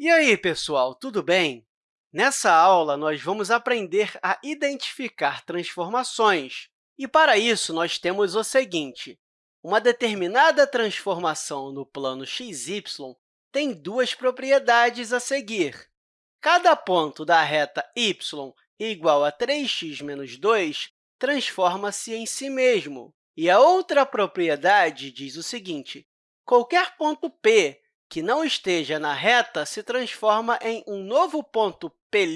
E aí, pessoal, tudo bem? Nessa aula, nós vamos aprender a identificar transformações. E, para isso, nós temos o seguinte. Uma determinada transformação no plano xy tem duas propriedades a seguir. Cada ponto da reta y igual a 3x menos 2 transforma-se em si mesmo. E a outra propriedade diz o seguinte, qualquer ponto P que não esteja na reta se transforma em um novo ponto P'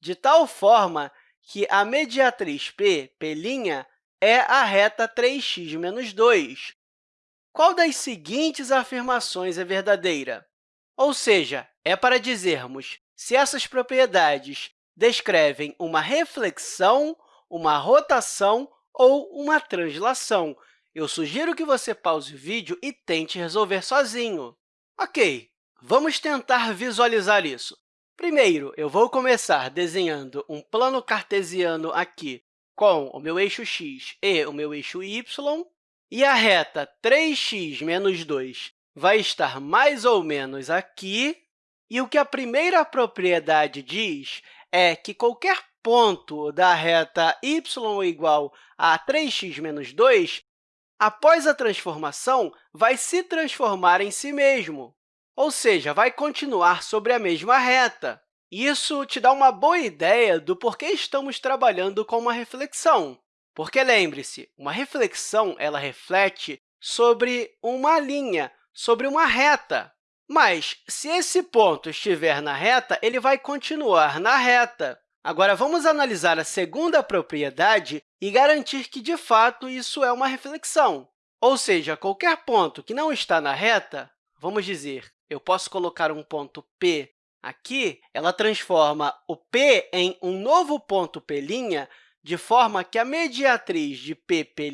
de tal forma que a mediatriz P, P', é a reta 3x menos 2. Qual das seguintes afirmações é verdadeira? Ou seja, é para dizermos se essas propriedades descrevem uma reflexão, uma rotação ou uma translação. Eu sugiro que você pause o vídeo e tente resolver sozinho. Ok, vamos tentar visualizar isso. Primeiro, eu vou começar desenhando um plano cartesiano aqui com o meu eixo x e o meu eixo y, e a reta 3x menos 2 vai estar mais ou menos aqui. E o que a primeira propriedade diz é que qualquer ponto da reta y igual a 3x menos 2 após a transformação, vai se transformar em si mesmo, ou seja, vai continuar sobre a mesma reta. Isso te dá uma boa ideia do porquê estamos trabalhando com uma reflexão. Porque, lembre-se, uma reflexão ela reflete sobre uma linha, sobre uma reta. Mas, se esse ponto estiver na reta, ele vai continuar na reta. Agora, vamos analisar a segunda propriedade e garantir que, de fato, isso é uma reflexão. Ou seja, qualquer ponto que não está na reta, vamos dizer, eu posso colocar um ponto P aqui, ela transforma o P em um novo ponto P', de forma que a mediatriz de P, P'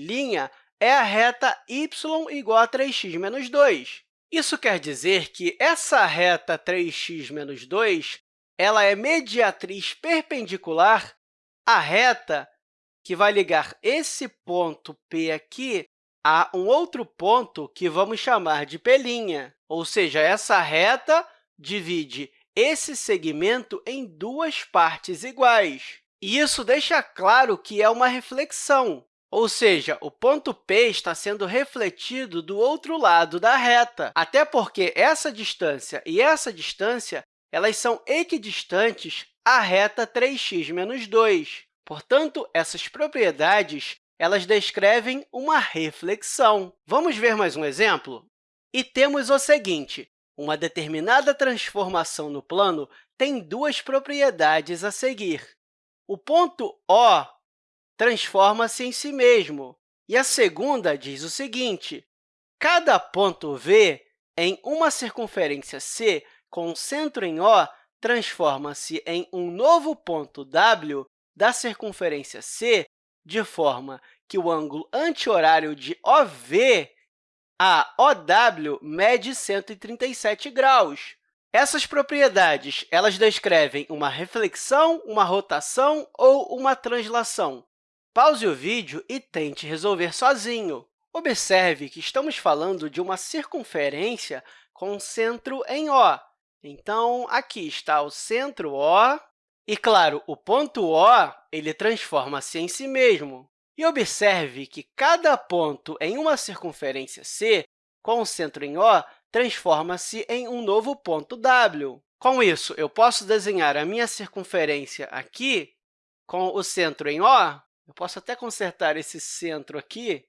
é a reta y igual a 3x menos 2. Isso quer dizer que essa reta 3x menos 2 ela é mediatriz perpendicular à reta que vai ligar esse ponto P aqui a um outro ponto que vamos chamar de P', ou seja, essa reta divide esse segmento em duas partes iguais. E isso deixa claro que é uma reflexão, ou seja, o ponto P está sendo refletido do outro lado da reta, até porque essa distância e essa distância elas são equidistantes à reta 3x menos 2. Portanto, essas propriedades elas descrevem uma reflexão. Vamos ver mais um exemplo? E temos o seguinte, uma determinada transformação no plano tem duas propriedades a seguir. O ponto O transforma-se em si mesmo, e a segunda diz o seguinte, cada ponto V em uma circunferência C com centro em O transforma-se em um novo ponto W da circunferência C, de forma que o ângulo anti-horário de OV a OW mede 137 graus. Essas propriedades elas descrevem uma reflexão, uma rotação ou uma translação. Pause o vídeo e tente resolver sozinho. Observe que estamos falando de uma circunferência com centro em O. Então, aqui está o centro O, e, claro, o ponto O ele transforma-se em si mesmo. E observe que cada ponto em uma circunferência C, com o centro em O, transforma-se em um novo ponto W. Com isso, eu posso desenhar a minha circunferência aqui com o centro em O. Eu posso até consertar esse centro aqui,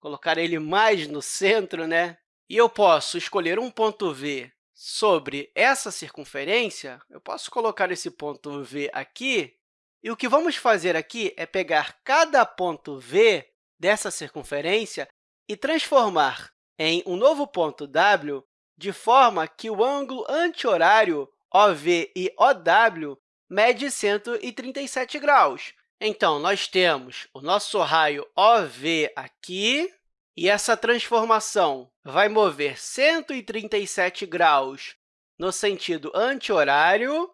colocar ele mais no centro, né? E eu posso escolher um ponto V sobre essa circunferência, eu posso colocar esse ponto V aqui, e o que vamos fazer aqui é pegar cada ponto V dessa circunferência e transformar em um novo ponto W, de forma que o ângulo anti-horário OV e OW mede 137 graus. Então, nós temos o nosso raio OV aqui, e essa transformação vai mover 137 graus no sentido anti-horário,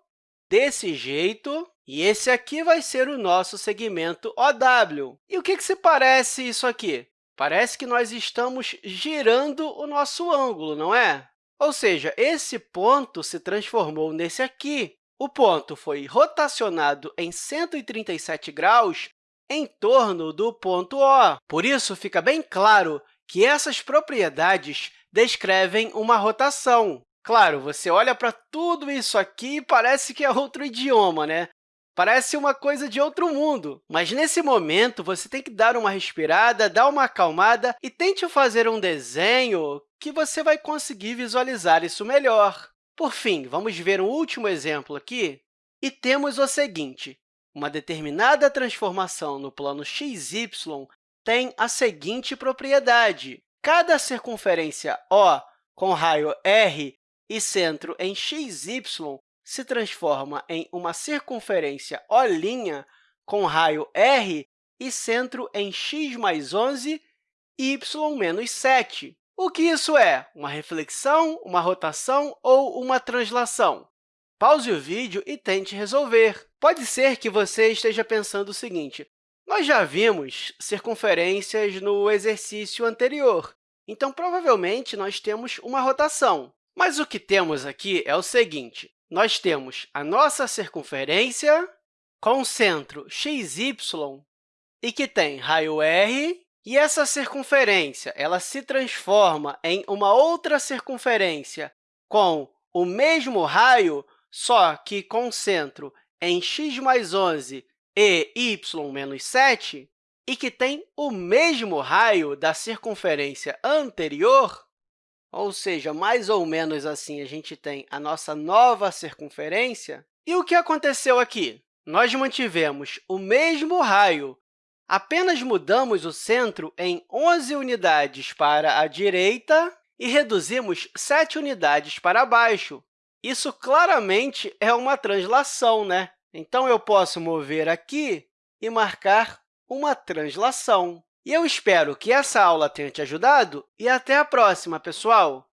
desse jeito, e esse aqui vai ser o nosso segmento OW. E o que, que se parece isso aqui? Parece que nós estamos girando o nosso ângulo, não é? Ou seja, esse ponto se transformou nesse aqui. O ponto foi rotacionado em 137 graus em torno do ponto O. Por isso, fica bem claro que essas propriedades descrevem uma rotação. Claro, você olha para tudo isso aqui e parece que é outro idioma, né? Parece uma coisa de outro mundo, mas nesse momento você tem que dar uma respirada, dar uma acalmada e tente fazer um desenho que você vai conseguir visualizar isso melhor. Por fim, vamos ver um último exemplo aqui. E temos o seguinte, uma determinada transformação no plano xy tem a seguinte propriedade. Cada circunferência O com raio r e centro em xy se transforma em uma circunferência O' com raio r e centro em x mais 11, y menos 7. O que isso é? Uma reflexão, uma rotação ou uma translação? Pause o vídeo e tente resolver. Pode ser que você esteja pensando o seguinte, nós já vimos circunferências no exercício anterior, então, provavelmente, nós temos uma rotação. Mas o que temos aqui é o seguinte, nós temos a nossa circunferência com centro xy e que tem raio r, e essa circunferência ela se transforma em uma outra circunferência com o mesmo raio, só que com centro em x mais 11 e y menos 7, e que tem o mesmo raio da circunferência anterior, ou seja, mais ou menos assim, a gente tem a nossa nova circunferência. E o que aconteceu aqui? Nós mantivemos o mesmo raio, apenas mudamos o centro em 11 unidades para a direita e reduzimos 7 unidades para baixo. Isso claramente é uma translação, né? Então, eu posso mover aqui e marcar uma translação. E eu espero que essa aula tenha te ajudado e até a próxima, pessoal!